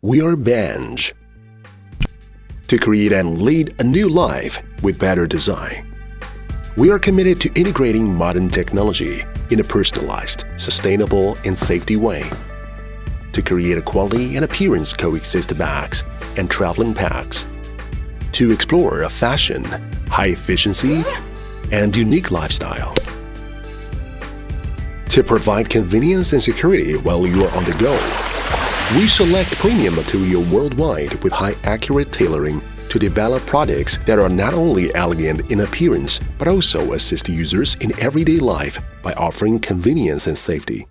We are Benj. To create and lead a new life with better design. We are committed to integrating modern technology in a personalized, sustainable, and safety way. To create a quality and appearance coexist bags and traveling packs. To explore a fashion, high efficiency, and unique lifestyle. To provide convenience and security while you are on the go. We select premium material worldwide with high accurate tailoring to develop products that are not only elegant in appearance but also assist users in everyday life by offering convenience and safety.